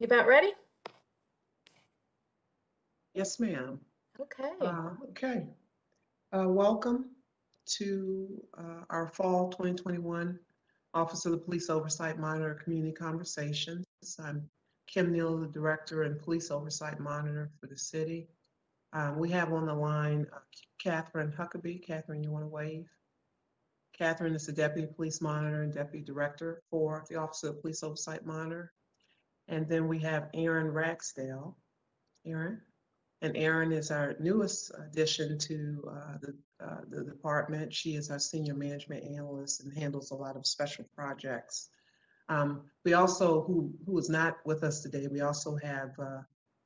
You about ready? Yes, ma'am. Okay. Uh, Okay. Uh, Welcome to uh, our Fall 2021 Office of the Police Oversight Monitor Community Conversations. I'm Kim Neal, the Director and Police Oversight Monitor for the city. Um, We have on the line uh, Catherine Huckabee. Catherine, you want to wave? Catherine is the Deputy Police Monitor and Deputy Director for the Office of the Police Oversight Monitor. And then we have Erin Ragsdale. Aaron? And Erin is our newest addition to uh, the, uh, the department. She is our senior management analyst and handles a lot of special projects. Um, we also, who, who is not with us today, we also have uh,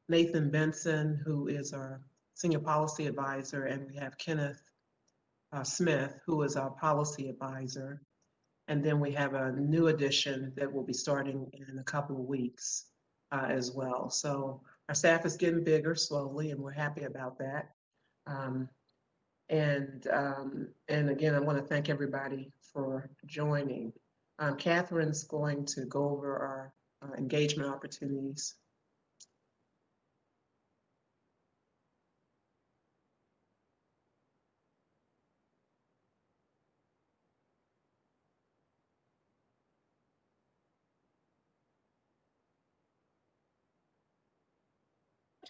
Nathan Benson, who is our senior policy advisor, and we have Kenneth uh, Smith, who is our policy advisor. And then we have a new addition that will be starting in a couple of weeks uh, as well. So our staff is getting bigger slowly, and we're happy about that. Um, and um, and again, I want to thank everybody for joining. Um, Catherine's going to go over our uh, engagement opportunities.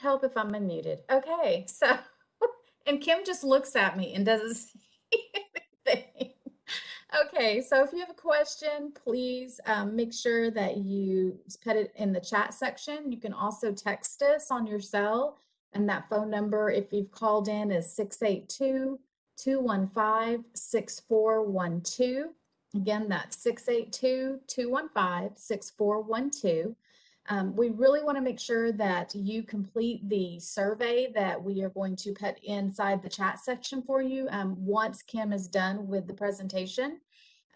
Help if I'm unmuted. Okay, so, and Kim just looks at me and doesn't say anything. Okay, so if you have a question, please um, make sure that you put it in the chat section. You can also text us on your cell, and that phone number, if you've called in, is 682 215 6412. Again, that's 682 215 6412. Um, we really want to make sure that you complete the survey that we are going to put inside the chat section for you um, once Kim is done with the presentation.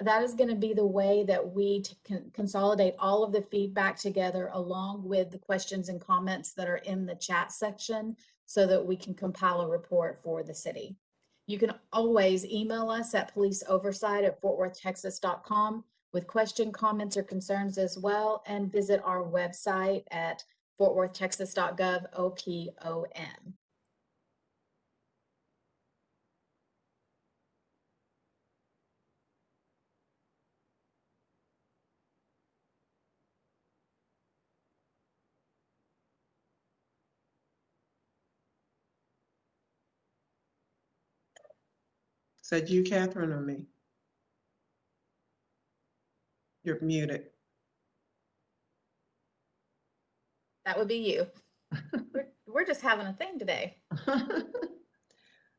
That is going to be the way that we can consolidate all of the feedback together along with the questions and comments that are in the chat section so that we can compile a report for the city. You can always email us at policeoversight at fortworthtexas.com with question, comments, or concerns as well, and visit our website at fortworthtexas.gov OPOM. That you, Catherine, or me? You're muted. That would be you. we're, we're just having a thing today.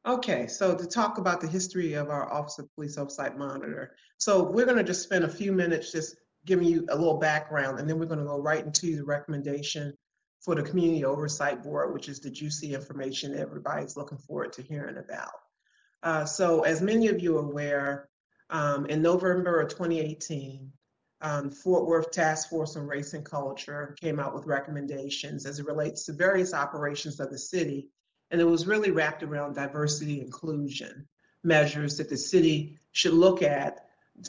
Okay, so to talk about the history of our Office of Police Oversight Monitor. So we're going to just spend a few minutes just giving you a little background, and then we're going to go right into the recommendation for the Community Oversight Board, which is the juicy information everybody's looking forward to hearing about. Uh, so as many of you are aware, um, in November of 2018, um, Fort Worth Task Force on Race and Culture came out with recommendations as it relates to various operations of the city and it was really wrapped around diversity inclusion measures that the city should look at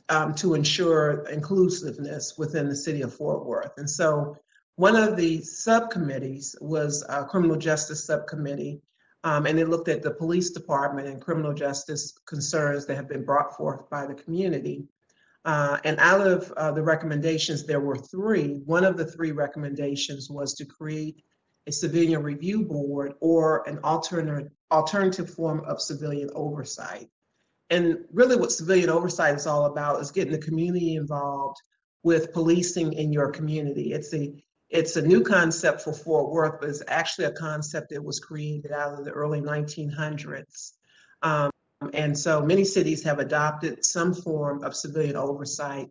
um, to ensure inclusiveness within the city of Fort Worth. And so one of the subcommittees was a criminal justice subcommittee, um, and it looked at the police department and criminal justice concerns that have been brought forth by the community. Uh, and out of uh, the recommendations, there were three. One of the three recommendations was to create a civilian review board or an alternative alternative form of civilian oversight. And really what civilian oversight is all about is getting the community involved with policing in your community. It's a it's a new concept for Fort Worth, but it's actually a concept that was created out of the early 1900s. Um, and so many cities have adopted some form of civilian oversight.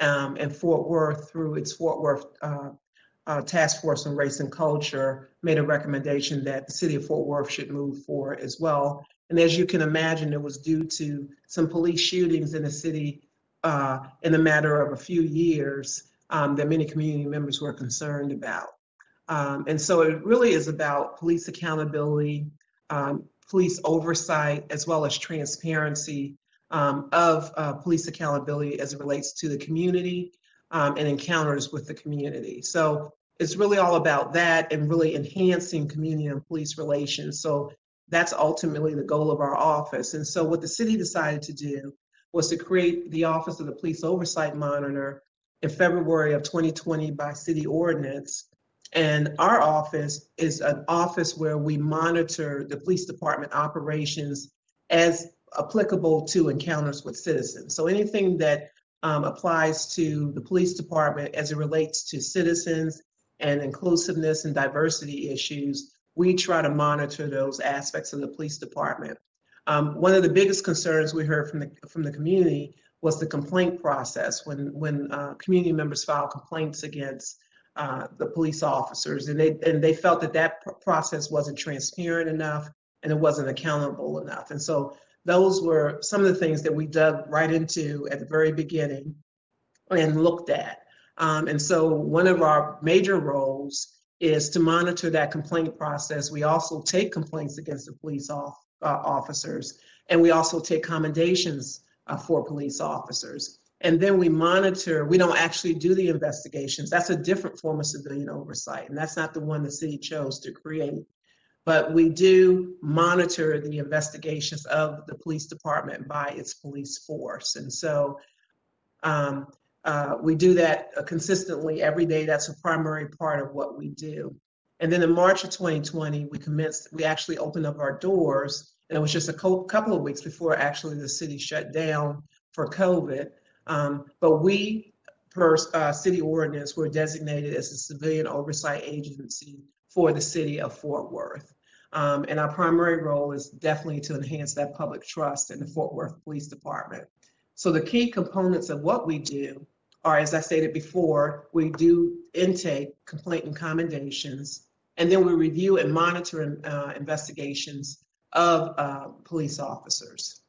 Um, and Fort Worth, through its Fort Worth uh, uh, Task Force on Race and Culture made a recommendation that the city of Fort Worth should move forward as well. And as you can imagine, it was due to some police shootings in the city uh, in a matter of a few years um, that many community members were concerned about. Um, and so it really is about police accountability, um, police oversight, as well as transparency um, of uh, police accountability as it relates to the community um, and encounters with the community. So it's really all about that and really enhancing community and police relations. So that's ultimately the goal of our office. And so what the city decided to do was to create the Office of the Police Oversight Monitor in February of 2020 by city ordinance. And our office is an office where we monitor the police department operations as applicable to encounters with citizens. So anything that um, applies to the police department as it relates to citizens and inclusiveness and diversity issues, we try to monitor those aspects of the police department. Um, one of the biggest concerns we heard from the from the community was the complaint process when when uh, community members file complaints against uh, the police officers, and they and they felt that that process wasn't transparent enough and it wasn't accountable enough. And so those were some of the things that we dug right into at the very beginning and looked at. Um, and so one of our major roles is to monitor that complaint process. We also take complaints against the police off, uh, officers, and we also take commendations uh, for police officers. And then we monitor, we don't actually do the investigations. That's a different form of civilian oversight, and that's not the one the city chose to create. But we do monitor the investigations of the police department by its police force. And so um, uh, we do that consistently every day. That's a primary part of what we do. And then in March of 2020, we commenced, we actually opened up our doors, and it was just a co- couple of weeks before actually the city shut down for COVID. Um, but we, per uh, city ordinance, were designated as a civilian oversight agency for the city of Fort Worth. Um, and our primary role is definitely to enhance that public trust in the Fort Worth Police Department. So the key components of what we do are, as I stated before, we do intake, complaint and commendations, and then we review and monitor uh, investigations of uh, police officers.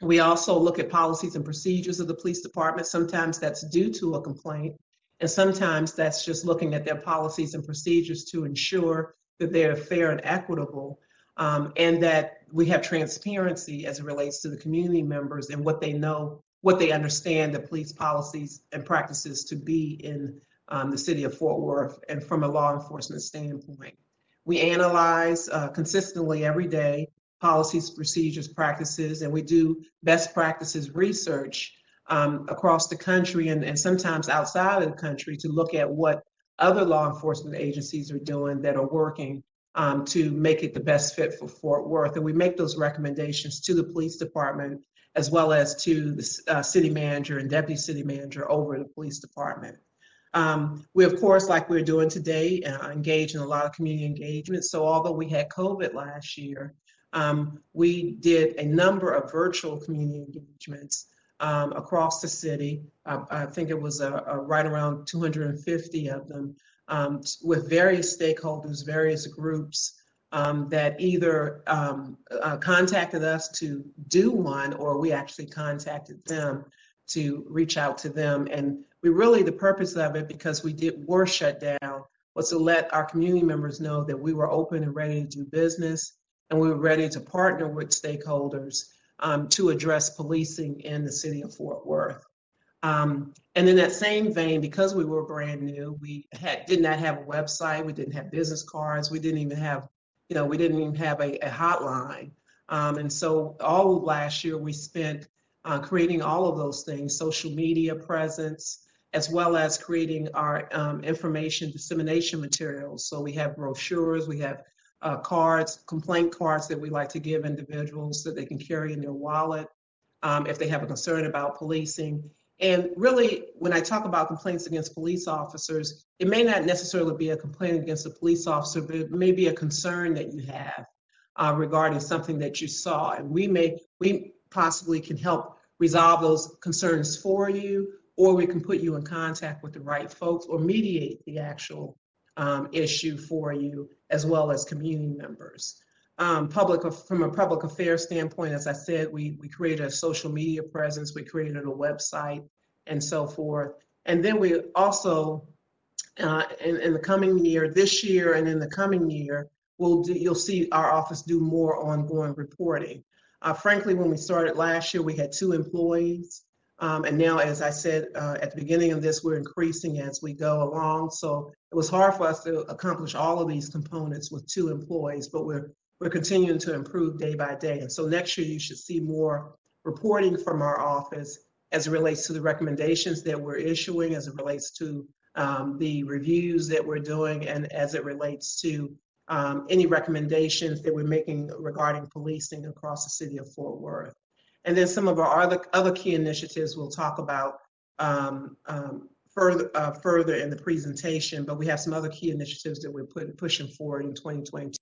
We also look at policies and procedures of the police department. Sometimes that's due to a complaint, and sometimes that's just looking at their policies and procedures to ensure that they're fair and equitable, um, and that we have transparency as it relates to the community members and what they know, what they understand the police policies and practices to be in um, the city of Fort Worth and from a law enforcement standpoint. We analyze uh, consistently every day policies, procedures, practices, and we do best practices research um, across the country and, and sometimes outside of the country to look at what other law enforcement agencies are doing that are working um, to make it the best fit for Fort Worth. And we make those recommendations to the police department as well as to the uh, city manager and deputy city manager over the police department. Um, we, of course, like we're doing today, uh, engage in a lot of community engagement. So although we had COVID last year, um, we did a number of virtual community engagements um, across the city. Uh, I think it was a, a right around 250 of them um, with various stakeholders, various groups um, that either um, uh, contacted us to do one or we actually contacted them to reach out to them. And we really, the purpose of it, because we did were shut down, was to let our community members know that we were open and ready to do business and we were ready to partner with stakeholders um, to address policing in the city of Fort Worth. Um, and in that same vein, because we were brand new, we had did not have a website, we didn't have business cards, we didn't even have, you know, we didn't even have a, a hotline. Um, and so all of last year we spent uh, creating all of those things, social media presence, as well as creating our um, information dissemination materials. So we have brochures, we have uh, cards, complaint cards that we like to give individuals so they can carry in their wallet um, if they have a concern about policing. And really, when I talk about complaints against police officers, it may not necessarily be a complaint against a police officer, but it may be a concern that you have uh, regarding something that you saw. And we may, we possibly can help resolve those concerns for you, or we can put you in contact with the right folks or mediate the actual um, issue for you, as well as community members. Um, public from a public affairs standpoint, as I said, we we created a social media presence, we created a website, and so forth. And then we also, uh, in, in the coming year, this year and in the coming year, we'll do, you'll see our office do more ongoing reporting. Uh, frankly, when we started last year, we had two employees. Um, and now, as I said uh, at the beginning of this, we're increasing as we go along. So it was hard for us to accomplish all of these components with two employees, but we're we're continuing to improve day by day. And so next year, you should see more reporting from our office as it relates to the recommendations that we're issuing, as it relates to um, the reviews that we're doing, and as it relates to um, any recommendations that we're making regarding policing across the city of Fort Worth. And then some of our other, other key initiatives we'll talk about um, um, further, uh, further in the presentation, but we have some other key initiatives that we're putting, pushing forward in 2022.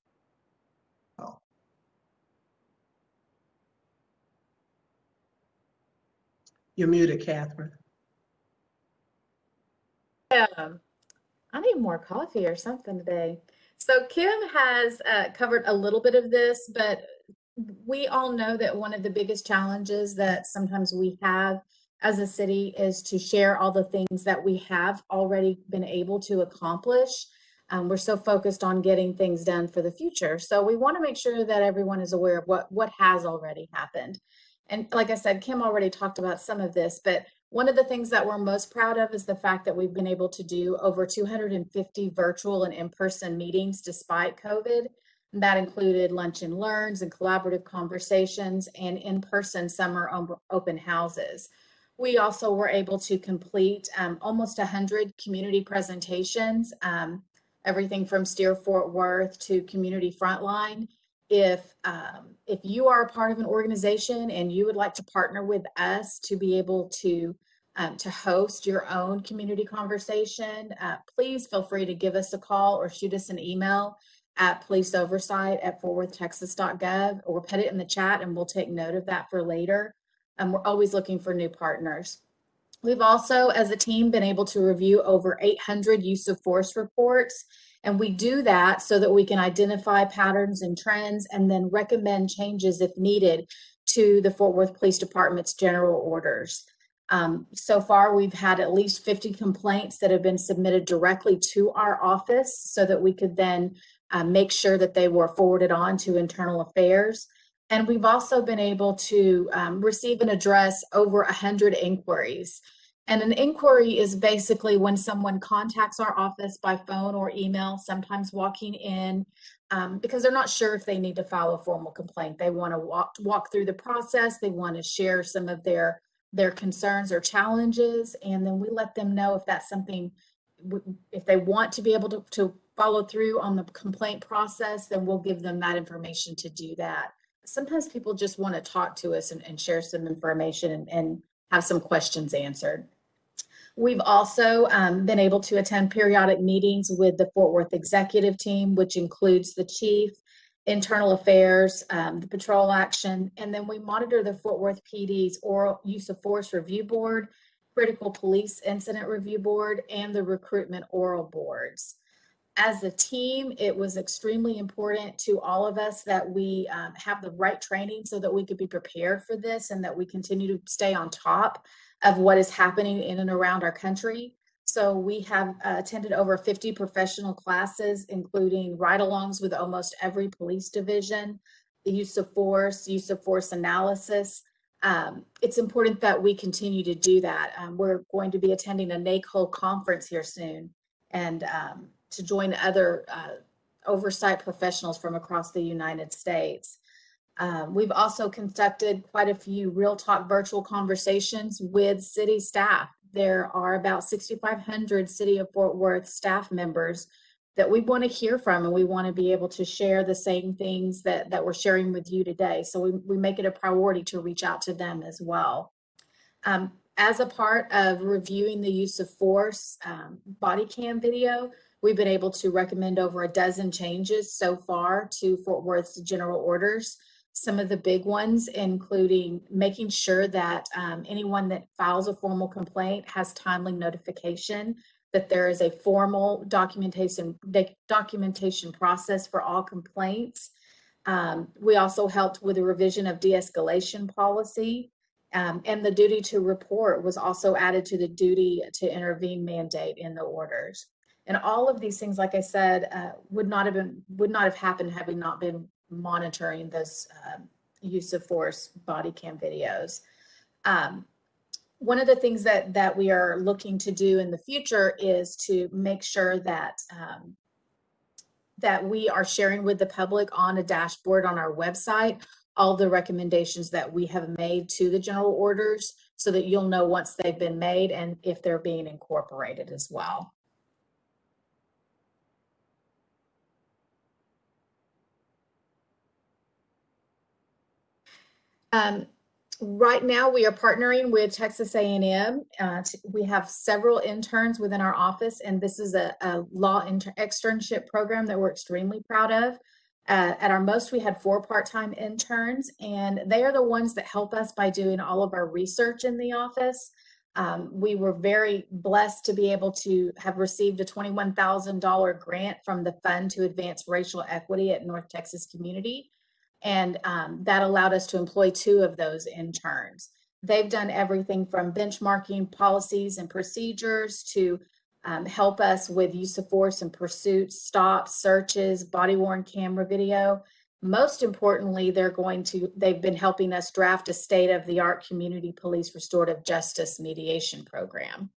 You're muted, Catherine. Um, I need more coffee or something today. So Kim has uh, covered a little bit of this, but we all know that one of the biggest challenges that sometimes we have as a city is to share all the things that we have already been able to accomplish. Um, we're so focused on getting things done for the future. So we want to make sure that everyone is aware of what, what has already happened. And like I said, Kim already talked about some of this, but one of the things that we're most proud of is the fact that we've been able to do over 250 virtual and in-person meetings despite COVID. That included lunch and learns and collaborative conversations and in-person summer open houses. We also were able to complete um, almost 100 community presentations, um, everything from Steer Fort Worth to Community Frontline. If, um, if you are a part of an organization and you would like to partner with us to be able to um, to host your own community conversation, uh, please feel free to give us a call or shoot us an email at police oversight at fortworthtexas.gov or put it in the chat and we'll take note of that for later. And we're always looking for new partners. We've also, as a team, been able to review over 800 use of force reports. And we do that so that we can identify patterns and trends and then recommend changes if needed to the Fort Worth Police Department's general orders. Um, so far, we've had at least 50 complaints that have been submitted directly to our office so that we could then uh, make sure that they were forwarded on to internal affairs. And we've also been able to um, receive and address over 100 inquiries. And an inquiry is basically when someone contacts our office by phone or email, sometimes walking in um, because they're not sure if they need to file a formal complaint. They want to walk, walk through the process. They want to share some of their their concerns or challenges, and then we let them know if that's something, if they want to be able to, to follow through on the complaint process, then we'll give them that information to do that. Sometimes people just want to talk to us and, and share some information and, and, have some questions answered. We've also um, been able to attend periodic meetings with the Fort Worth executive team, which includes the chief, internal affairs, um, the patrol action, and then we monitor the Fort Worth PD's oral use of force review board, critical police incident review board, and the recruitment oral boards. As a team, it was extremely important to all of us that we um, have the right training so that we could be prepared for this and that we continue to stay on top of what is happening in and around our country. So we have uh, attended over 50 professional classes, including ride-alongs with almost every police division, the use of force, use of force analysis. Um, it's important that we continue to do that. Um, we're going to be attending a NACOLE conference here soon and um, to join other uh, oversight professionals from across the United States. Um, we've also conducted quite a few real talk virtual conversations with city staff there are about 6,500 City of Fort Worth staff members that we want to hear from and we want to be able to share the same things that, that we're sharing with you today. So we, we make it a priority to reach out to them as well. Um, as a part of reviewing the use of force um, body cam video, we've been able to recommend over a dozen changes so far to Fort Worth's general orders some of the big ones, including making sure that um, anyone that files a formal complaint has timely notification, that there is a formal documentation, documentation process for all complaints. Um, we also helped with a revision of de-escalation policy um, and the duty to report was also added to the duty to intervene mandate in the orders. And all of these things, like I said, uh, would not have been would not have happened had we not been monitoring this um, use of force body cam videos. Um, one of the things that that we are looking to do in the future is to make sure that um, that we are sharing with the public on a dashboard on our website all the recommendations that we have made to the general orders so that you'll know once they've been made and if they're being incorporated as well. Um, right now, we are partnering with Texas A&M. Uh, we have several interns within our office, and this is a, a law externship program that we're extremely proud of. Uh, at our most, we had four part-time interns, and they are the ones that help us by doing all of our research in the office. Um, we were very blessed to be able to have received a $21,000 grant from the Fund to Advance Racial Equity at North Texas Community. And um, that allowed us to employ two of those interns. They've done everything from benchmarking policies and procedures to um, help us with use of force and pursuits, stops, searches, body worn camera video. Most importantly, they're going to, they've been helping us draft a state of the art community police restorative justice mediation program.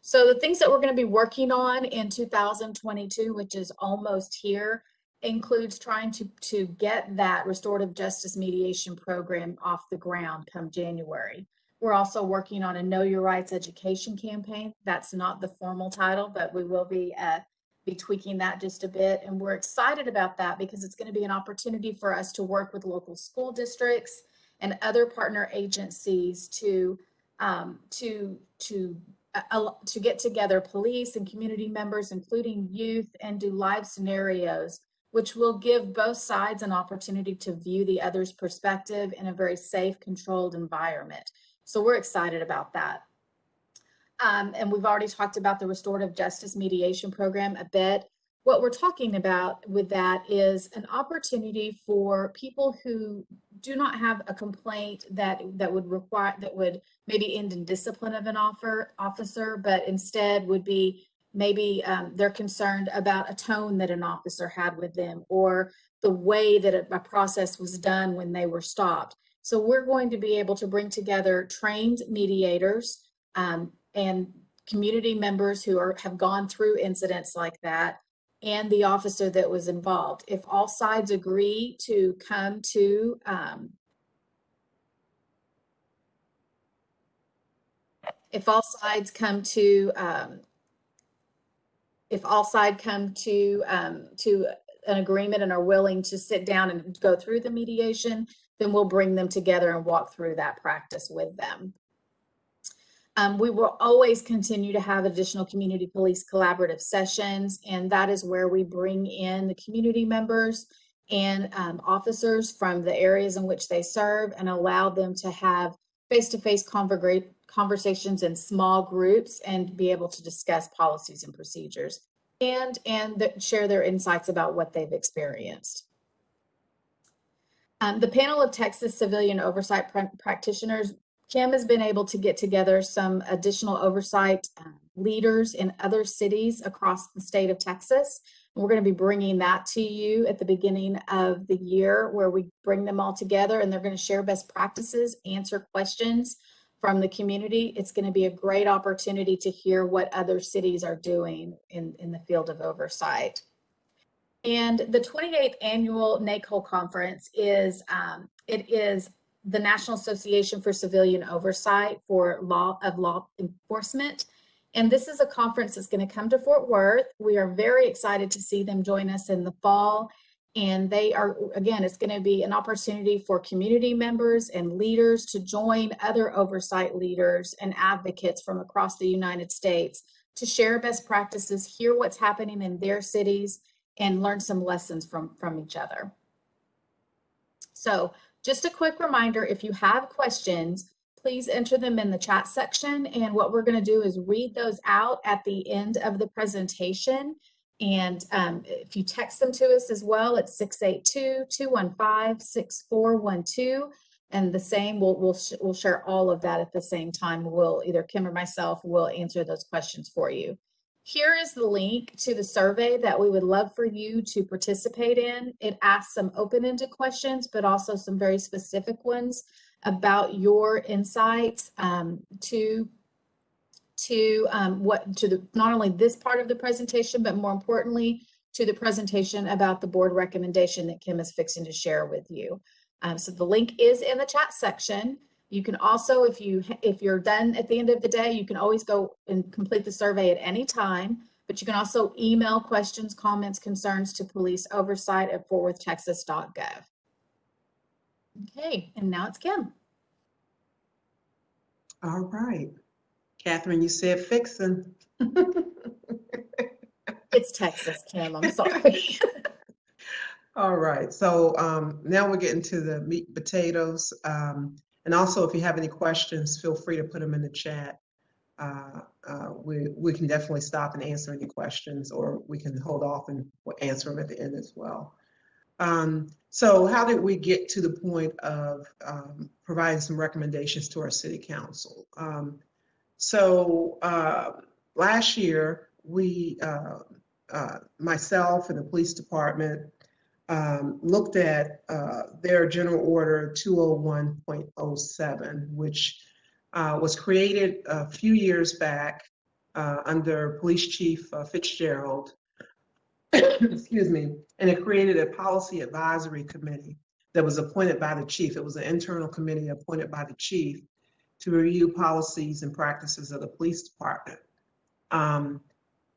So the things that we're going to be working on in 2022, which is almost here, includes trying to, to get that restorative justice mediation program off the ground come January. We're also working on a Know Your Rights education campaign. That's not the formal title, but we will be uh, be tweaking that just a bit. And we're excited about that because it's going to be an opportunity for us to work with local school districts and other partner agencies to um, to to uh, to get together police and community members, including youth, and do live scenarios, which will give both sides an opportunity to view the other's perspective in a very safe, controlled environment. So we're excited about that. Um, and we've already talked about the restorative justice mediation program a bit. What we're talking about with that is an opportunity for people who do not have a complaint that that would require that would maybe end in discipline of an offer officer, but instead would be maybe um, they're concerned about a tone that an officer had with them or the way that a, a process was done when they were stopped. So we're going to be able to bring together trained mediators um, and community members who are have gone through incidents like that and the officer that was involved. If all sides agree to come to um, if all sides come to um, if all side come to um, to an agreement and are willing to sit down and go through the mediation, then we'll bring them together and walk through that practice with them. Um, we will always continue to have additional community police collaborative sessions, and that is where we bring in the community members and um, officers from the areas in which they serve and allow them to have face-to-face -face conversations in small groups and be able to discuss policies and procedures and and share their insights about what they've experienced. Um, the panel of Texas civilian oversight pr practitioners, Kim has been able to get together some additional oversight uh, leaders in other cities across the state of Texas. And we're going to be bringing that to you at the beginning of the year where we bring them all together and they're going to share best practices, answer questions from the community. It's going to be a great opportunity to hear what other cities are doing in, in the field of oversight. And the 28th annual NACOLE conference is, um, it is the National Association for Civilian Oversight for Law of Law Enforcement. And this is a conference that's going to come to Fort Worth. We are very excited to see them join us in the fall. And they are, again, it's going to be an opportunity for community members and leaders to join other oversight leaders and advocates from across the United States to share best practices, hear what's happening in their cities, and learn some lessons from, from each other. So just a quick reminder, if you have questions, please enter them in the chat section. And what we're gonna do is read those out at the end of the presentation. And um, if you text them to us as well, it's 682-215-6412. And the same, we'll, we'll, sh we'll share all of that at the same time. We'll either Kim or myself will answer those questions for you. Here is the link to the survey that we would love for you to participate in. It asks some open-ended questions, but also some very specific ones about your insights um, to to um, what to the not only this part of the presentation, but more importantly to the presentation about the board recommendation that Kim is fixing to share with you. Um, so the link is in the chat section. You can also, if you if you're done at the end of the day, you can always go and complete the survey at any time. But you can also email questions, comments, concerns to police oversight at fortworthtexas.gov. Okay, and now it's Kim. All right. Catherine, you said fixing. It's Texas, Kim. I'm sorry. All right, so um, now we're getting to the meat and potatoes. Um, and also, if you have any questions, feel free to put them in the chat. Uh, uh, we, we can definitely stop and answer any questions, or we can hold off and we'll answer them at the end as well. Um, so how did we get to the point of um, providing some recommendations to our city council? So uh, last year, we, uh, uh, myself and the police department um, looked at uh, their general order 201.07, which uh, was created a few years back uh, under Police Chief Fitzgerald. Excuse me. And it created a policy advisory committee that was appointed by the chief. It was an internal committee appointed by the chief to review policies and practices of the police department. Um,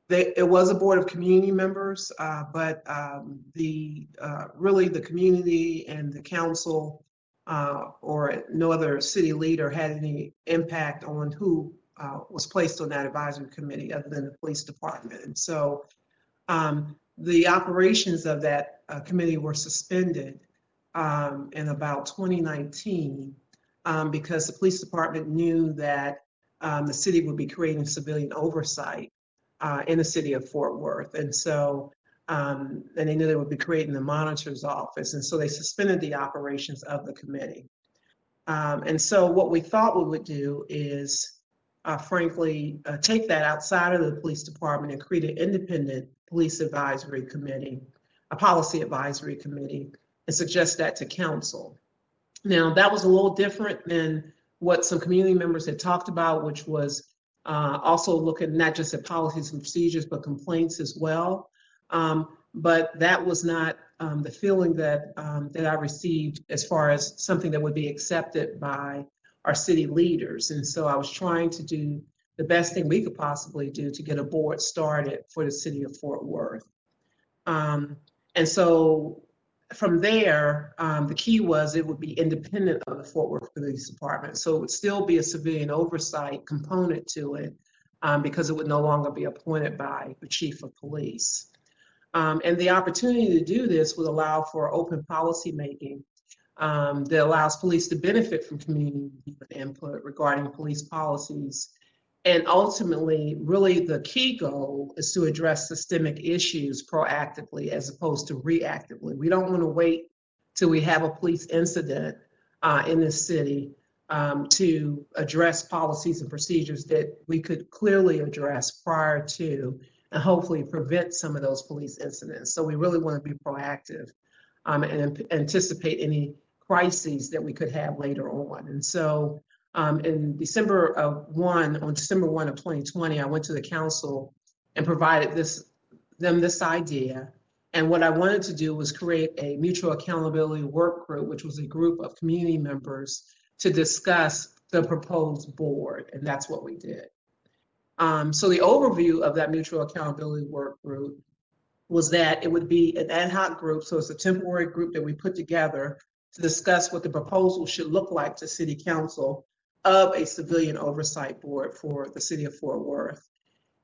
they, it was a board of community members, uh, but um, the uh, really the community and the council uh, or no other city leader had any impact on who uh, was placed on that advisory committee other than the police department. And so um, the operations of that uh, committee were suspended um, in about 2019 um, because the police department knew that um, the city would be creating civilian oversight uh, in the city of Fort Worth. And so, um, and they knew they would be creating the monitor's office. And so they suspended the operations of the committee. Um, and so what we thought we would do is, uh, frankly, uh, take that outside of the police department and create an independent police advisory committee, a policy advisory committee, and suggest that to council. Now, that was a little different than what some community members had talked about, which was uh, also looking not just at policies and procedures, but complaints as well. Um, but that was not um, the feeling that um, that I received as far as something that would be accepted by our city leaders. And so I was trying to do the best thing we could possibly do to get a board started for the city of Fort Worth. Um, and so from there, um, the key was it would be independent of the Fort Worth Police Department. So it would still be a civilian oversight component to it um, because it would no longer be appointed by the chief of police. Um, and the opportunity to do this would allow for open policy making um, that allows police to benefit from community input regarding police policies and ultimately, really the key goal is to address systemic issues proactively as opposed to reactively. We don't want to wait till we have a police incident uh, in this city um, to address policies and procedures that we could clearly address prior to and hopefully prevent some of those police incidents. So we really want to be proactive um, and anticipate any crises that we could have later on. And so um, in December of one, on December 1 of 2020, I went to the council and provided this them this idea. And what I wanted to do was create a mutual accountability work group, which was a group of community members to discuss the proposed board. And that's what we did. Um, so the overview of that mutual accountability work group was that it would be an ad hoc group. So it's a temporary group that we put together to discuss what the proposal should look like to city council of a civilian oversight board for the city of Fort Worth.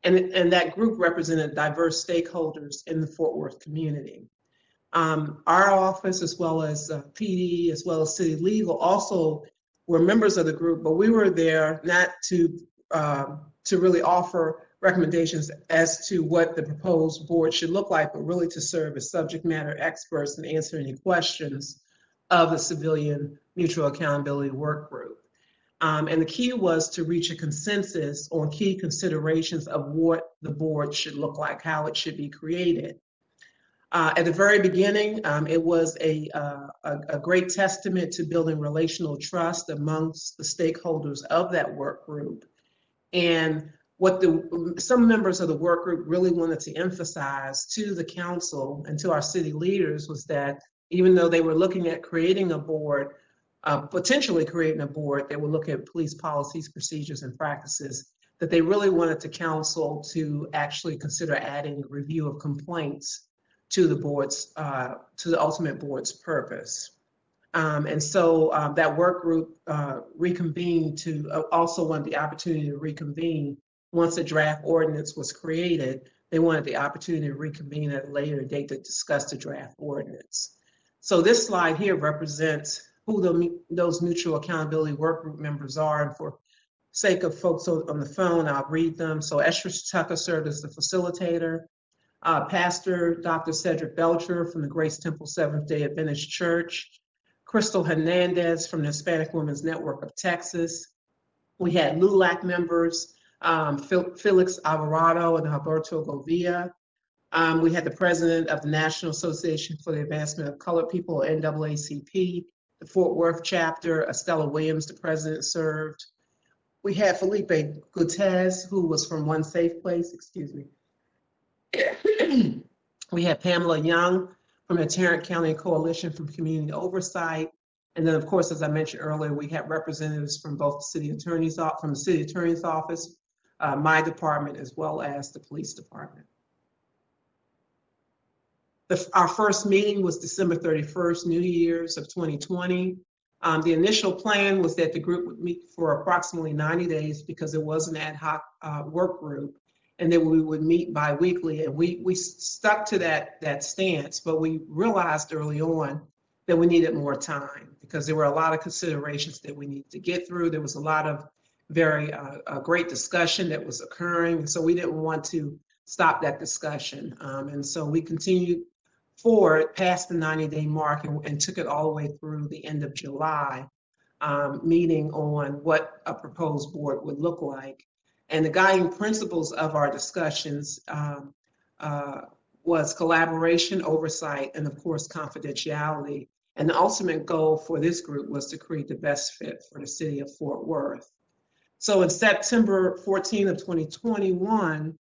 And, and that group represented diverse stakeholders in the Fort Worth community. Um, our office, as well as uh, PD, as well as city legal, also were members of the group, but we were there not to um, to really offer recommendations as to what the proposed board should look like, but really to serve as subject matter experts and answer any questions of the civilian mutual accountability work group. Um, and the key was to reach a consensus on key considerations of what the board should look like, how it should be created. Uh, at the very beginning, um, it was a, uh, a, a great testament to building relational trust amongst the stakeholders of that work group. And what the some members of the work group really wanted to emphasize to the council and to our city leaders was that even though they were looking at creating a board, uh, potentially creating a board that would look at police policies, procedures, and practices, that they really wanted to council to actually consider adding review of complaints to the board's, uh, to the ultimate board's purpose. Um, and so um, that work group uh, reconvened to uh, also wanted the opportunity to reconvene once a draft ordinance was created. They wanted the opportunity to reconvene at a later date to discuss the draft ordinance. So this slide here represents who the, those mutual accountability work group members are. And for sake of folks on the phone, I'll read them. So Esther Tucker served as the facilitator. Uh, Pastor Dr. Cedric Belcher from the Grace Temple Seventh day Adventist Church. Crystal Hernandez from the Hispanic Women's Network of Texas. We had LULAC members, um, Felix Alvarado and Alberto Govia. Um, we had the president of the National Association for the Advancement of Colored People, NAACP, the Fort Worth chapter, Estella Williams, the president served. We had Felipe Gutez, who was from One Safe Place, excuse me. we had Pamela Young from the Tarrant County Coalition for Community Oversight. And then, of course, as I mentioned earlier, we had representatives from both the city attorney's office, from the city attorney's office, uh, my department, as well as the police department. The, our first meeting was December 31st, New Year's of 2020. Um, the initial plan was that the group would meet for approximately 90 days because it was an ad hoc uh, work group and then we would meet bi-weekly and we we stuck to that that stance but we realized early on that we needed more time because there were a lot of considerations that we needed to get through there was a lot of very uh, great discussion that was occurring so we didn't want to stop that discussion um, and so we continued forward past the 90 day mark and, and, took it all the way through the end of july um, meeting on what a proposed board would look like and the guiding principles of our discussions um, uh, was collaboration, oversight, and of course, confidentiality. And the ultimate goal for this group was to create the best fit for the city of Fort Worth. So in September 14 of 2021,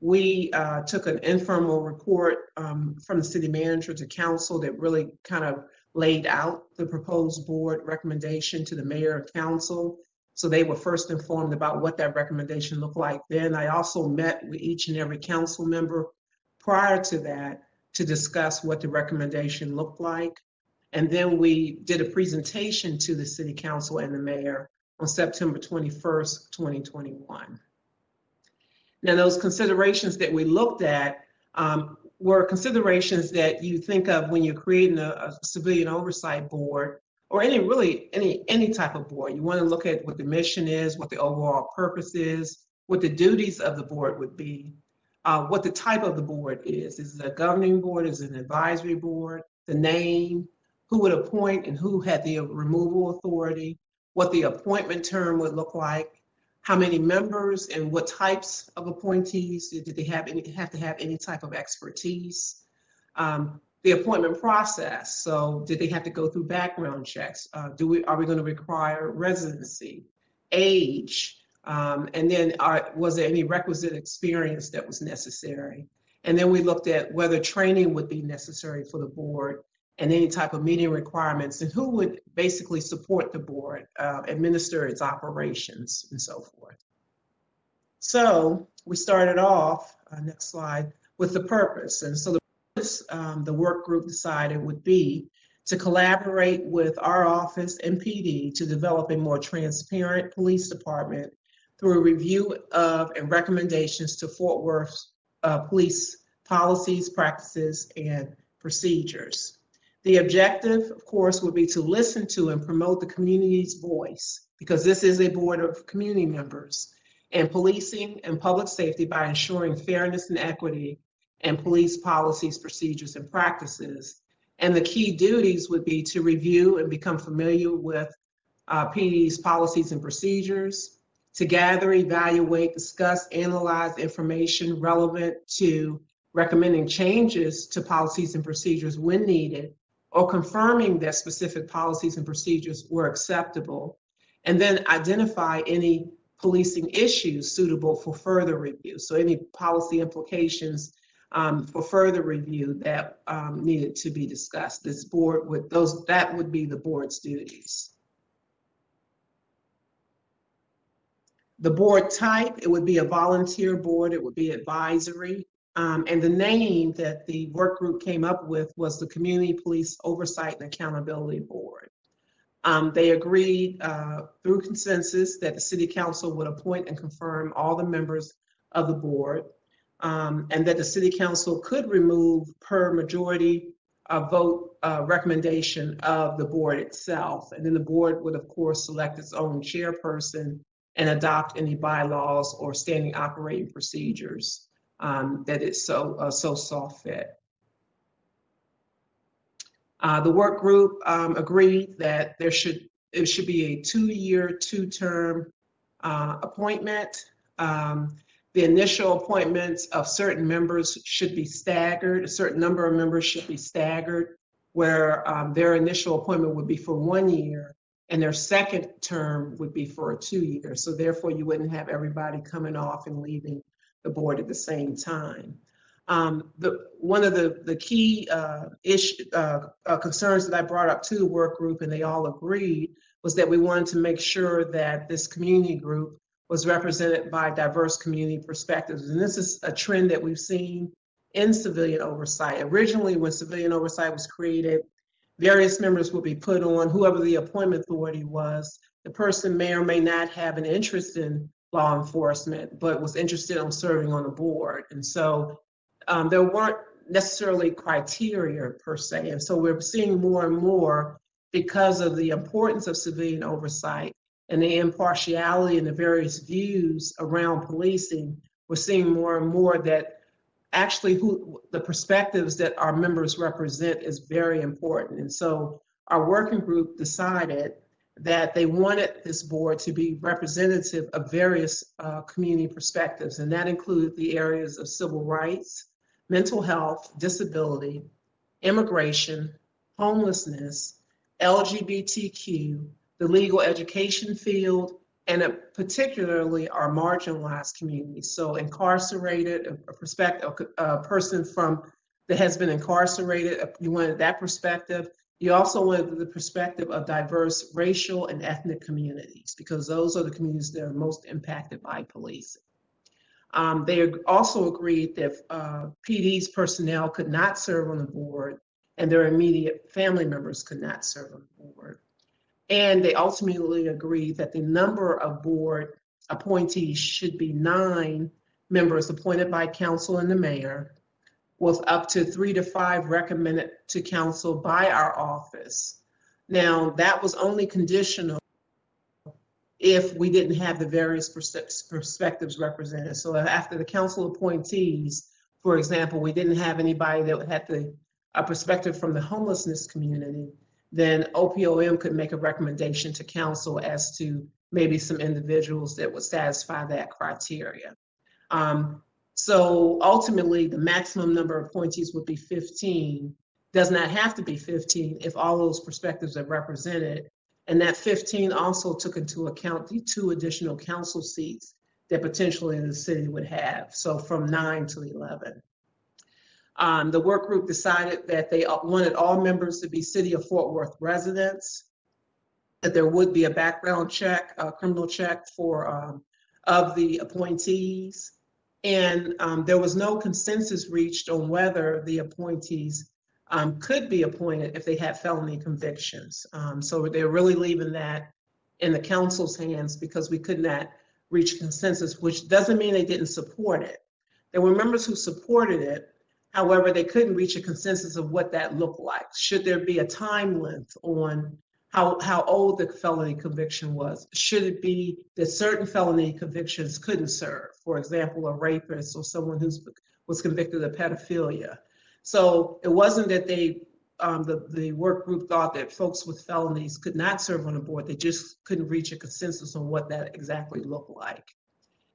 we uh, took an informal report um, from the city manager to council that really kind of laid out the proposed board recommendation to the mayor and council. So they were first informed about what that recommendation looked like. Then I also met with each and every council member prior to that to discuss what the recommendation looked like. And then we did a presentation to the city council and the mayor on September 21st, 2021. Now, those considerations that we looked at um, were considerations that you think of when you're creating a, a civilian oversight board or any really any any type of board. You want to look at what the mission is, what the overall purpose is, what the duties of the board would be, uh, what the type of the board is. Is it a governing board? Is it an advisory board? The name, who would appoint and who had the removal authority, what the appointment term would look like, how many members and what types of appointees, did they have any have to have any type of expertise? Um, the appointment process. So did they have to go through background checks? Uh, do we, are we going to require residency, age? Um, and then are, was there any requisite experience that was necessary? And then we looked at whether training would be necessary for the board and any type of meeting requirements and who would basically support the board, uh, administer its operations and so forth. So we started off, uh, next slide, with the purpose. And so the um, the work group decided would be to collaborate with our office and PD to develop a more transparent police department through a review of and recommendations to Fort Worth uh, police policies, practices, and procedures. The objective, of course, would be to listen to and promote the community's voice, because this is a board of community members, and policing and public safety by ensuring fairness and equity and police policies, procedures, and practices. And the key duties would be to review and become familiar with uh, PD's policies and procedures, to gather, evaluate, discuss, analyze information relevant to recommending changes to policies and procedures when needed, or confirming that specific policies and procedures were acceptable, and then identify any policing issues suitable for further review. So any policy implications um, for further review that um, needed to be discussed. This board would, those, that would be the board's duties. The board type, it would be a volunteer board, it would be advisory. Um, and the name that the work group came up with was the Community Police Oversight and Accountability Board. Um, they agreed uh, through consensus that the city council would appoint and confirm all the members of the board um, and that the city council could remove per majority uh, vote uh, recommendation of the board itself. And then the board would, of course, select its own chairperson and adopt any bylaws or standing operating procedures um, that it's so, uh, so saw fit. Uh, the work group um, agreed that there should, it should be a two-year, two-term uh, appointment. Um, the initial appointments of certain members should be staggered. A certain number of members should be staggered, where um, their initial appointment would be for one year and their second term would be for a two year. So therefore, you wouldn't have everybody coming off and leaving the board at the same time. Um, the, one of the, the key uh, issue, uh, uh, concerns that I brought up to the work group, and they all agreed, was that we wanted to make sure that this community group was represented by diverse community perspectives. And this is a trend that we've seen in civilian oversight. Originally, when civilian oversight was created, various members would be put on, whoever the appointment authority was. The person may or may not have an interest in law enforcement, but was interested in serving on the board. And so um, there weren't necessarily criteria per se. And so we're seeing more and more because of the importance of civilian oversight and the impartiality and the various views around policing, we're seeing more and more that actually who the perspectives that our members represent is very important. And so our working group decided that they wanted this board to be representative of various uh, community perspectives, and that included the areas of civil rights, mental health, disability, immigration, homelessness, LGBTQ, the legal education field, and particularly our marginalized communities. So incarcerated, a, perspective, a person from that has been incarcerated, you wanted that perspective. You also wanted the perspective of diverse racial and ethnic communities because those are the communities that are most impacted by policing. Um, they also agreed that uh, PD's personnel could not serve on the board and their immediate family members could not serve on the board. And they ultimately agreed that the number of board appointees should be nine members appointed by council and the mayor, with up to three to five recommended to council by our office. Now, that was only conditional if we didn't have the various perspectives represented. So after the council appointees, for example, we didn't have anybody that had the a perspective from the homelessness community, then OPOM could make a recommendation to council as to maybe some individuals that would satisfy that criteria. Um, so ultimately, the maximum number of appointees would be 15. Does not have to be 15 if all those perspectives are represented. And that 15 also took into account the two additional council seats that potentially the city would have. So from nine to 11. Um, the work group decided that they wanted all members to be City of Fort Worth residents, that there would be a background check, a criminal check for um, of the appointees. And um, there was no consensus reached on whether the appointees um, could be appointed if they had felony convictions. Um, so they're really leaving that in the council's hands because we could not reach consensus, which doesn't mean they didn't support it. There were members who supported it, However, they couldn't reach a consensus of what that looked like. Should there be a time length on how, how old the felony conviction was? Should it be that certain felony convictions couldn't serve? For example, a rapist or someone who was convicted of pedophilia. So it wasn't that they, um, the, the work group thought that folks with felonies could not serve on the board. They just couldn't reach a consensus on what that exactly looked like.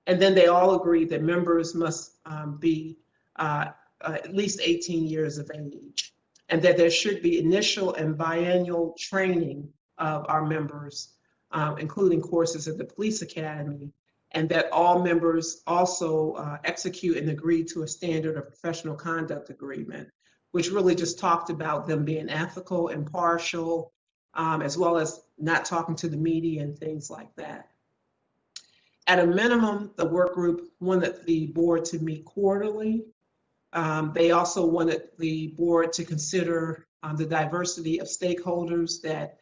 And then they all agreed that members must um, be uh, uh, at least 18 years of age, and that there should be initial and biannual training of our members, um, including courses at the police academy, and that all members also uh, execute and agree to a standard of professional conduct agreement, which really just talked about them being ethical, impartial, um, as well as not talking to the media and things like that. At a minimum, the work group wanted the board to meet quarterly. Um, they also wanted the board to consider um, the diversity of stakeholders that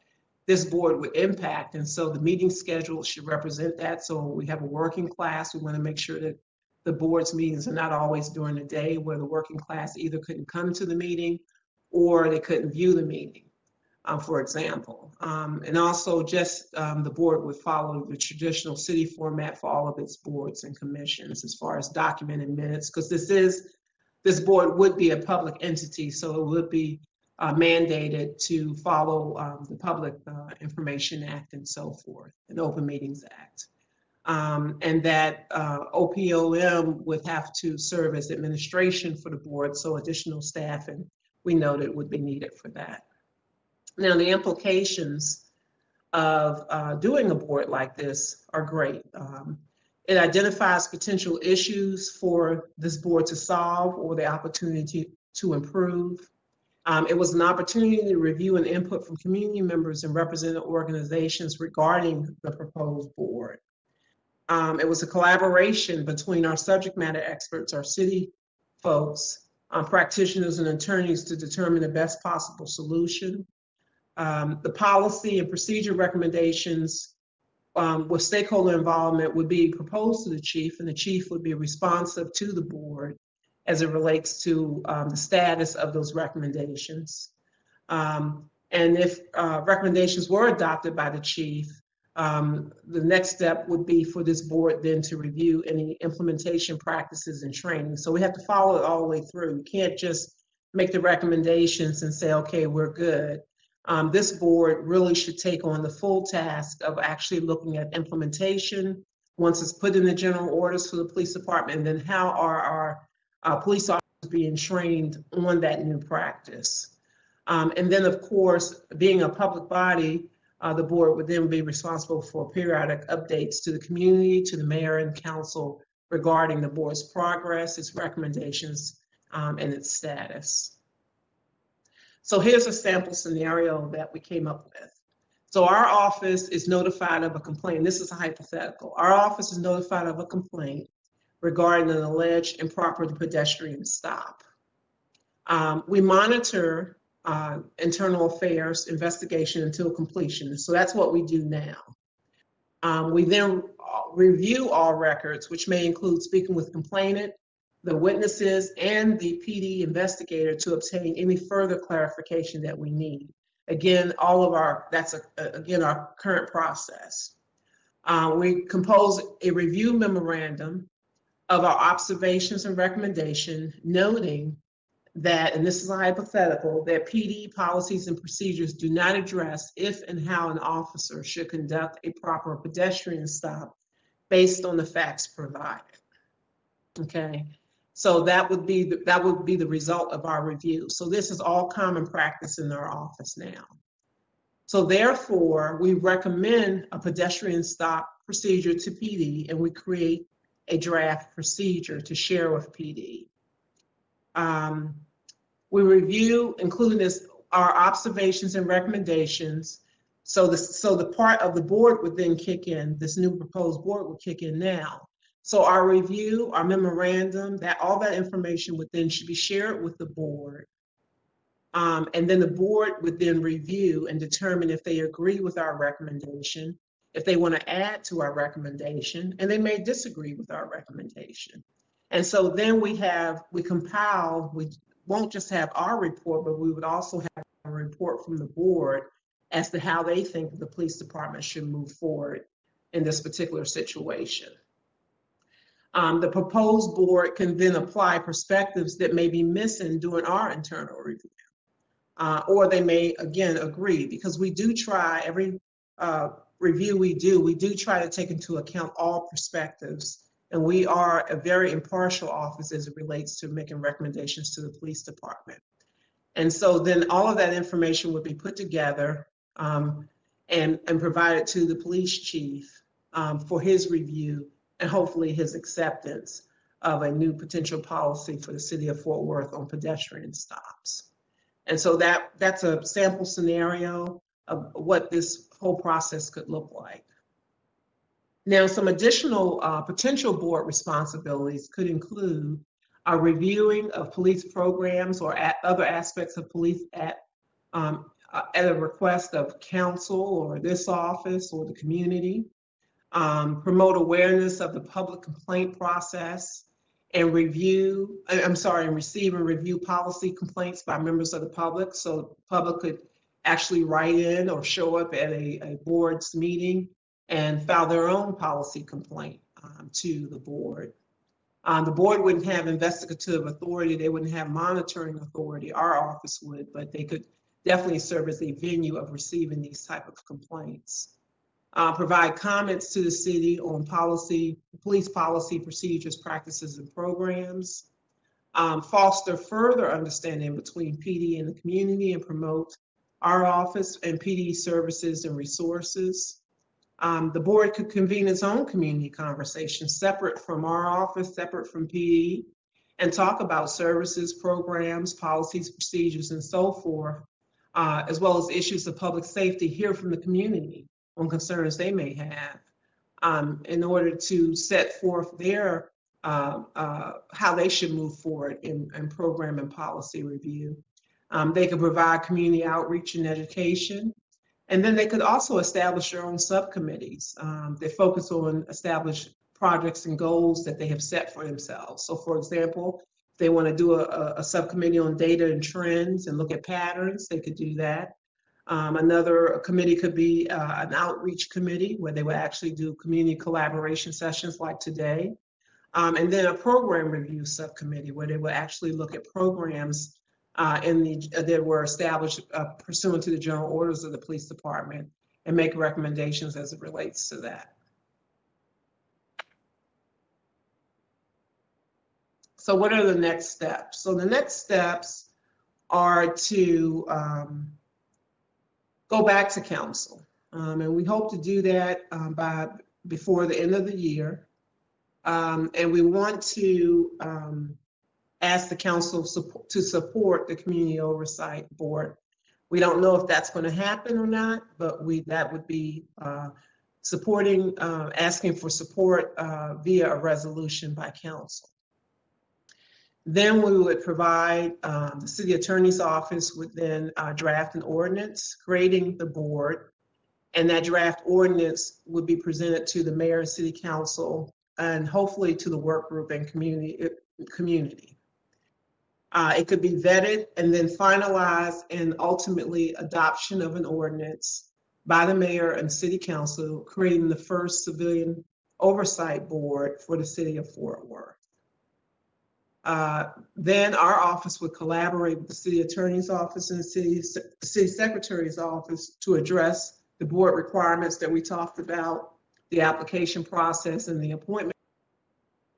this board would impact. And so the meeting schedule should represent that. So we have a working class. We want to make sure that the board's meetings are not always during the day where the working class either couldn't come to the meeting or they couldn't view the meeting um, for example. Um, and also just um, the board would follow the traditional city format for all of its boards and commissions as far as documenting minutes, because this is, this board would be a public entity, so it would be uh, mandated to follow um, the Public uh, Information Act and so forth, and Open Meetings Act. Um, and that uh, OPOM would have to serve as administration for the board, so additional staff and we noted would be needed for that. Now, the implications of uh, doing a board like this are great. Um, it identifies potential issues for this board to solve or the opportunity to improve. Um, it was an opportunity to review and input from community members and represented organizations regarding the proposed board. Um, it was a collaboration between our subject matter experts, our city folks, um, practitioners and attorneys to determine the best possible solution. Um, the policy and procedure recommendations um, with stakeholder involvement would be proposed to the chief and the chief would be responsive to the board as it relates to um, the status of those recommendations. Um, and if uh, recommendations were adopted by the chief, um, the next step would be for this board then to review any implementation practices and training. So we have to follow it all the way through. You can't just make the recommendations and say, okay, we're good um, this board really should take on the full task of actually looking at implementation once it's put in the general orders for the police department, and then how are our uh, police officers being trained on that new practice. Um, and then, of course, being a public body, uh, the board would then be responsible for periodic updates to the community, to the mayor and council regarding the board's progress, its recommendations, um, and its status. So here's a sample scenario that we came up with. So our office is notified of a complaint. This is a hypothetical. Our office is notified of a complaint regarding an alleged improper pedestrian stop. Um, we monitor uh, internal affairs investigation until completion. So that's what we do now. Um, we then review all records, which may include speaking with complainant, the witnesses and the PD investigator to obtain any further clarification that we need. Again, all of our, that's a, again our current process. Uh, we compose a review memorandum of our observations and recommendation, noting that, and this is a hypothetical, that PD policies and procedures do not address if and how an officer should conduct a proper pedestrian stop based on the facts provided. Okay, so that would be the, that would be the result of our review. So this is all common practice in our office now. So therefore, we recommend a pedestrian stop procedure to PD and we create a draft procedure to share with PD. Um, we review, including this, our observations and recommendations. So the, so the part of the board would then kick in, this new proposed board would kick in now. So our review, our memorandum, that all that information would then should be shared with the board. Um, and then the board would then review and determine if they agree with our recommendation, if they want to add to our recommendation, and they may disagree with our recommendation. And so then we have, we compile, we won't just have our report, but we would also have a report from the board as to how they think the police department should move forward in this particular situation. Um, the proposed board can then apply perspectives that may be missing during our internal review. Uh, or they may, again, agree, because we do try, every uh, review we do, we do try to take into account all perspectives And we are a very impartial office as it relates to making recommendations to the police department. And so then all of that information would be put together um, and, and provided to the police chief um, for his review and hopefully his acceptance of a new potential policy for the city of Fort Worth on pedestrian stops. And so that, that's a sample scenario of what this whole process could look like. Now, some additional uh, potential board responsibilities could include a reviewing of police programs or at other aspects of police at, um, uh, at a request of council or this office or the community. Um, promote awareness of the public complaint process and review, I'm sorry, and receive and review policy complaints by members of the public. So public could actually write in or show up at a, a board's meeting and file their own policy complaint um, to the board. Um, the board wouldn't have investigative authority, they wouldn't have monitoring authority, our office would, but they could definitely serve as a venue of receiving these type of complaints. Uh, provide comments to the city on policy, police policy, procedures, practices, and programs. Um, foster further understanding between PD and the community and promote our office and PD services and resources. Um, the board could convene its own community conversation, separate from our office, separate from PD, and talk about services, programs, policies, procedures, and so forth, uh, as well as issues of public safety, hear from the community on concerns they may have um, in order to set forth their uh, uh, how they should move forward in, in program and policy review. Um, they could provide community outreach and education. And then they could also establish their own subcommittees. Um, they focus on established projects and goals that they have set for themselves. So for example, if they want to do a, a subcommittee on data and trends and look at patterns, they could do that. Um, another committee could be uh, an outreach committee where they would actually do community collaboration sessions like today. Um, and then a program review subcommittee where they would actually look at programs uh, in the, that were established uh, pursuant to the general orders of the police department and make recommendations as it relates to that. So what are the next steps? So the next steps are to um, go back to council. Um, and we hope to do that um, by before the end of the year. Um, and we want to um, ask the council support, to support the community oversight board. We don't know if that's going to happen or not, but we that would be uh, supporting, uh, asking for support uh, via a resolution by council. Then we would provide, um, the city attorney's office would then uh, draft an ordinance creating the board. And that draft ordinance would be presented to the mayor and city council and hopefully to the work group and community. community. Uh, it could be vetted and then finalized and ultimately adoption of an ordinance by the mayor and city council, creating the first civilian oversight board for the city of Fort Worth. Uh, then our office would collaborate with the city attorney's office and the city, city secretary's office to address the board requirements that we talked about, the application process and the appointment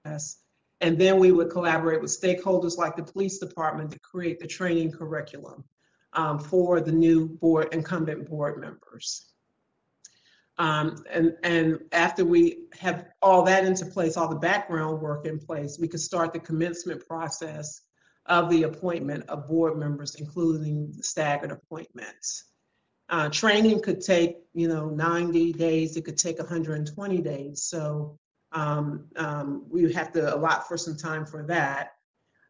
process. And then we would collaborate with stakeholders like the police department to create the training curriculum um, for the new board incumbent board members. Um, and, and after we have all that into place, all the background work in place, we could start the commencement process of the appointment of board members, including staggered appointments. Uh, training could take, you know, 90 days, it could take 120 days. So um, um, we have to allot for some time for that.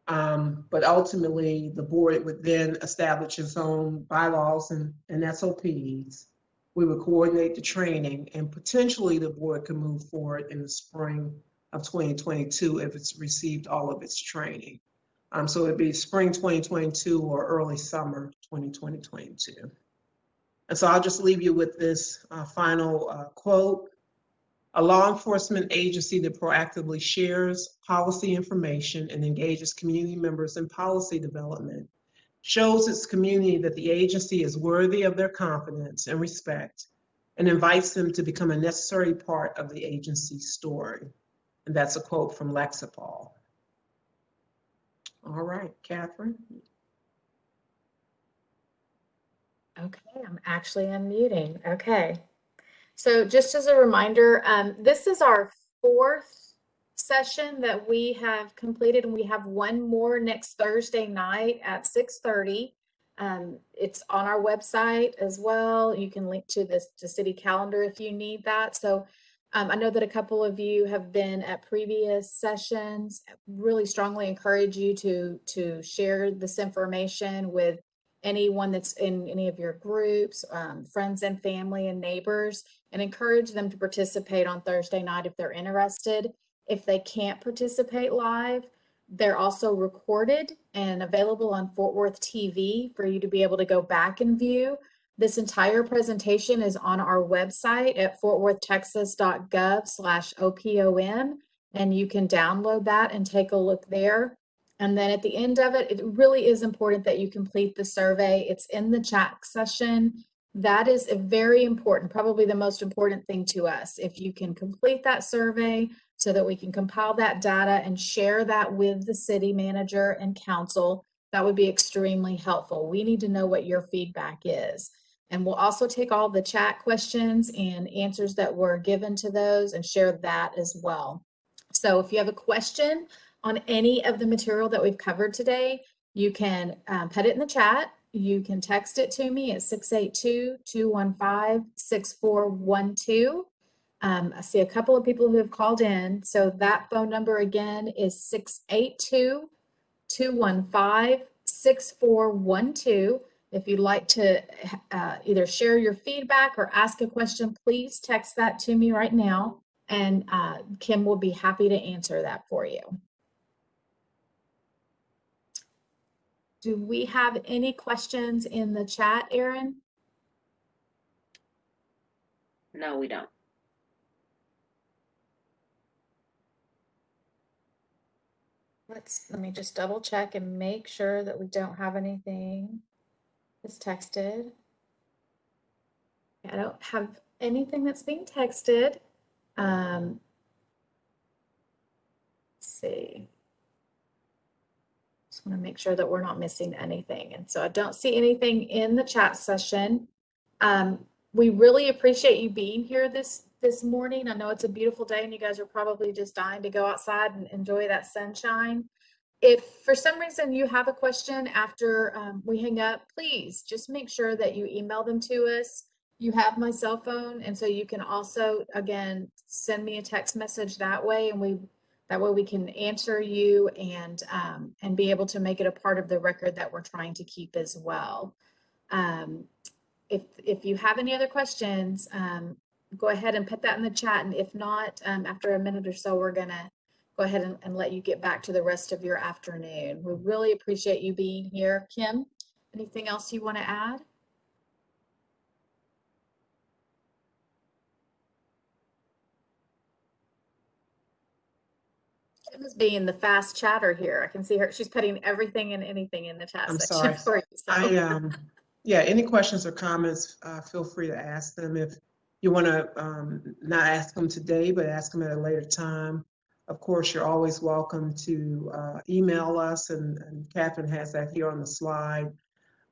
Um, but ultimately, the board would then establish its own bylaws and, and SOPs we would coordinate the training and potentially the board could move forward in the spring of 2022 if it's received all of its training. Um, so it'd be spring 2022 or early summer 2022. And so I'll just leave you with this uh, final uh, quote. A law enforcement agency that proactively shares policy information and engages community members in policy development shows its community that the agency is worthy of their confidence and respect, and invites them to become a necessary part of the agency's story. And that's a quote from Lexipol. All right, Catherine. Okay, I'm actually unmuting. Okay. So just as a reminder, um, this is our fourth session that we have completed, and we have one more next Thursday night at 6:30. Um, it's on our website as well. You can link to this to city calendar if you need that. So um, I know that a couple of you have been at previous sessions. Really strongly encourage you to to share this information with anyone that's in any of your groups, um, friends and family and neighbors, and encourage them to participate on Thursday night if they're interested. If they can't participate live, they're also recorded and available on Fort Worth TV for you to be able to go back and view. This entire presentation is on our website at fortworthtexas.gov slash and you can download that and take a look there. And then at the end of it, it really is important that you complete the survey. It's in the chat session. That is a very important, probably the most important thing to us. If you can complete that survey so that we can compile that data and share that with the city manager and council, that would be extremely helpful. We need to know what your feedback is. And we'll also take all the chat questions and answers that were given to those and share that as well. So if you have a question on any of the material that we've covered today, you can um, put it in the chat. You can text it to me at 682-215-6412. Um, I see a couple of people who have called in. So that phone number again is 682-215-6412. If you'd like to uh, either share your feedback or ask a question, please text that to me right now, and uh, Kim will be happy to answer that for you. Do we have any questions in the chat, Erin? No, we don't. Let's, let me just double check and make sure that we don't have anything that's texted. I don't have anything that's being texted. Um, see. Just want to make sure that we're not missing anything. And so I don't see anything in the chat session. Um, we really appreciate you being here this this morning. I know it's a beautiful day and you guys are probably just dying to go outside and enjoy that sunshine. If for some reason you have a question after um, we hang up, please just make sure that you email them to us. You have my cell phone, and so you can also, again, send me a text message that way, and we that way we can answer you and um, and be able to make it a part of the record that we're trying to keep as well. Um, if if you have any other questions, um, go ahead and put that in the chat. And if not, um, after a minute or so, we're gonna go ahead and, and let you get back to the rest of your afternoon. We really appreciate you being here. Kim, anything else you want to add? Kim is being the fast chatter here. I can see her. She's putting everything and anything in the chat I'm section sorry. for you. So. I, um, yeah, any questions or comments, uh, feel free to ask them. If you want to, um, not ask them today, but ask them at a later time. Of course, you're always welcome to, uh, email us and, and Catherine has that here on the slide.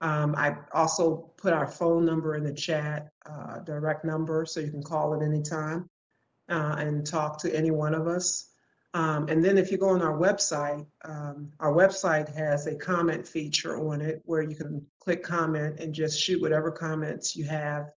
Um, I also put our phone number in the chat, uh, direct number, so you can call at any time, uh, and talk to any one of us. Um, and then if you go on our website, um, our website has a comment feature on it where you can click comment and just shoot whatever comments you have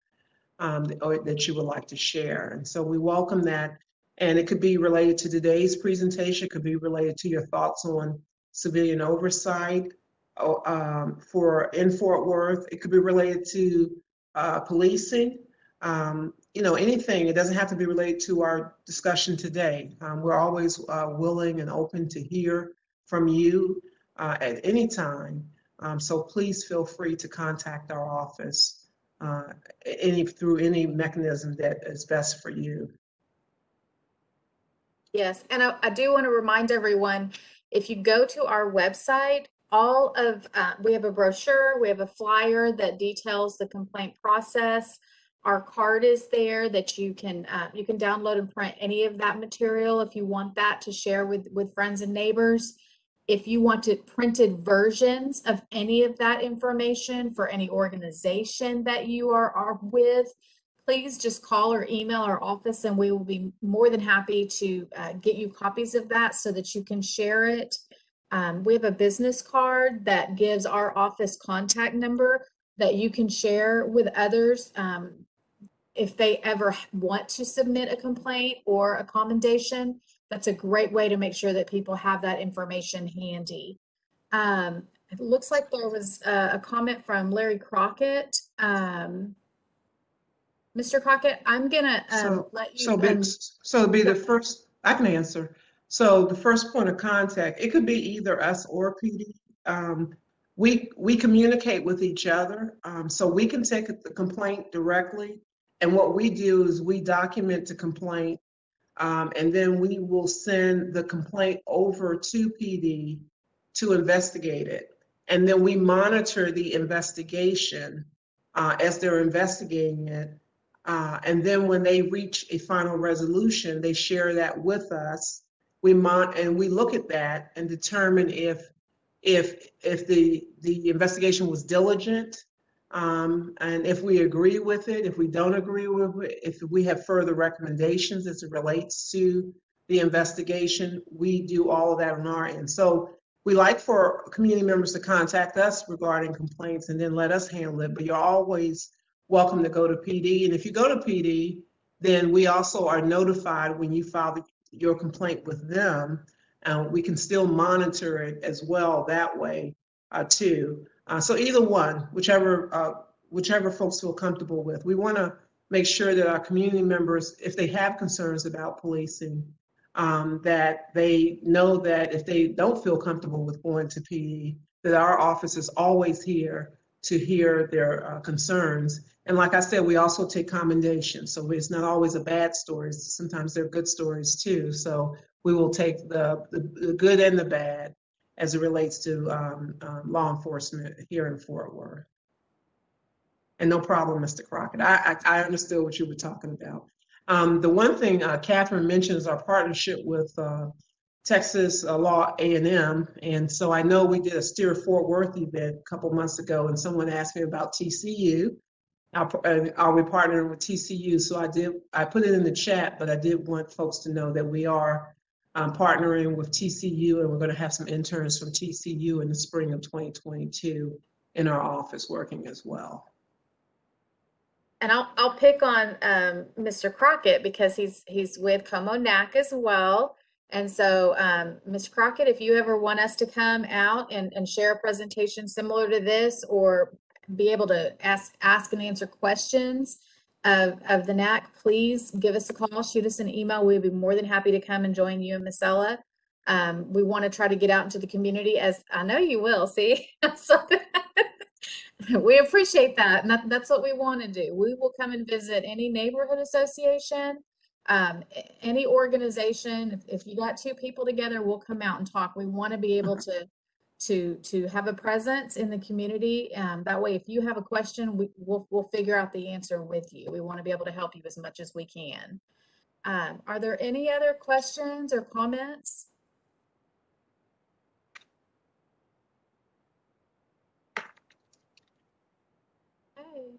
um, that you would like to share. And so we welcome that. And it could be related to today's presentation, it could be related to your thoughts on civilian oversight oh, um, for in Fort Worth. It could be related to uh, policing um, you know, anything. It doesn't have to be related to our discussion today. Um, we're always uh, willing and open to hear from you uh, at any time. Um, so please feel free to contact our office uh, any through any mechanism that is best for you. Yes, and I, I do want to remind everyone, if you go to our website, all of, uh, we have a brochure, we have a flyer that details the complaint process. our card is there that you can, uh, you can download and print any of that material if you want that to share with, with friends and neighbors. If you wanted printed versions of any of that information for any organization that you are, are with, please just call or email our office and we will be more than happy to uh, get you copies of that so that you can share it. Um, we have a business card that gives our office contact number that you can share with others. Um, if they ever want to submit a complaint or a commendation, that's a great way to make sure that people have that information handy. Um, it looks like there was a, a comment from Larry Crockett. Um, Mr. Crockett, I'm gonna um, So- let you. So, be- so it'd be the first, I can answer. So the first point of contact, it could be either us or PD. Um, we, we communicate with each other, um, so we can take the complaint directly. And what we do is we document the complaint, um, and then we will send the complaint over to PD to investigate it. And then we monitor the investigation, uh, as they're investigating it. Uh, and then when they reach a final resolution, they share that with us. We mon, and we look at that and determine if, if, if the, the investigation was diligent. Um, and if we agree with it, if we don't agree with it, if we have further recommendations as it relates to the investigation, we do all of that on our end. So we like for community members to contact us regarding complaints and then let us handle it, but you're always welcome to go to PD. And if you go to PD, then we also are notified when you file the- your complaint with them. And we can still monitor it as well that way uh, too. Uh, so either one, whichever, uh, whichever folks feel comfortable with. We want to make sure that our community members, if they have concerns about policing, um, that they know that if they don't feel comfortable with going to PD, that our office is always here to hear their uh, concerns. And like I said, we also take commendations. So it's not always a bad story. Sometimes they're good stories too. So we will take the, the, the good and the bad as it relates to um, um, law enforcement here in Fort Worth. And no problem, Mr. Crockett. I, I, I understood what you were talking about. Um, the one thing uh, Catherine mentioned is our partnership with uh, Texas uh, Law A&M. And so I know we did a Steer Fort Worth event a couple months ago, and someone asked me about TCU. Are, uh, are we partnering with TCU? So I did, I put it in the chat, but I did want folks to know that we are um, partnering with TCU, and we're going to have some interns from TCU in the spring of 2022 in our office working as well. And I'll, I'll pick on um, Mr. Crockett because he's he's with Como NAC as well. And so, um, Mr. Crockett, if you ever want us to come out and, and share a presentation similar to this or be able to ask ask and answer questions of, of the NAC, please give us a call, shoot us an email. We'd be more than happy to come and join you and Miss Ella. Um, we want to try to get out into the community as I know you will, see? so we appreciate that. And that, that's what we want to do. We will come and visit any neighborhood association, um, any organization. If, if you got two people together, we'll come out and talk. We want to be able to to to have a presence in the community. Um, that way, if you have a question, we, we'll we'll figure out the answer with you. We want to be able to help you as much as we can. Um, are there any other questions or comments? Okay.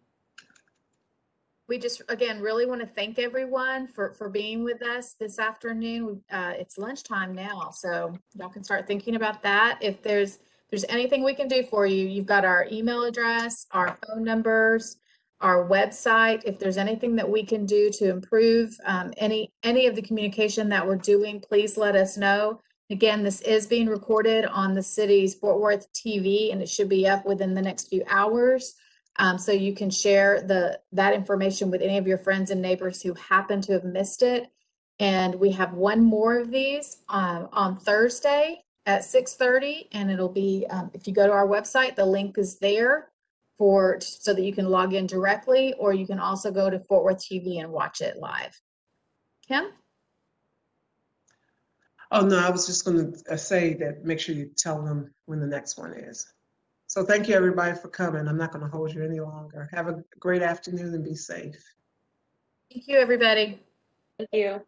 We just, again, really want to thank everyone for, for being with us this afternoon. Uh, it's lunchtime now, so y'all can start thinking about that. If there's, there's anything we can do for you, you've got our email address, our phone numbers, our website. If there's anything that we can do to improve, um, any, any of the communication that we're doing, please let us know. Again, this is being recorded on the city's Fort Worth TV and it should be up within the next few hours. Um, so you can share the, that information with any of your friends and neighbors who happen to have missed it. And we have one more of these, um, on Thursday at six thirty, and it'll be, um, if you go to our website, the link is there for, so that you can log in directly, or you can also go to Fort Worth TV and watch it live. Kim? Oh, no, I was just going to say that make sure you tell them when the next one is. So thank you, everybody, for coming. I'm not going to hold you any longer. Have a great afternoon and be safe. Thank you, everybody. Thank you.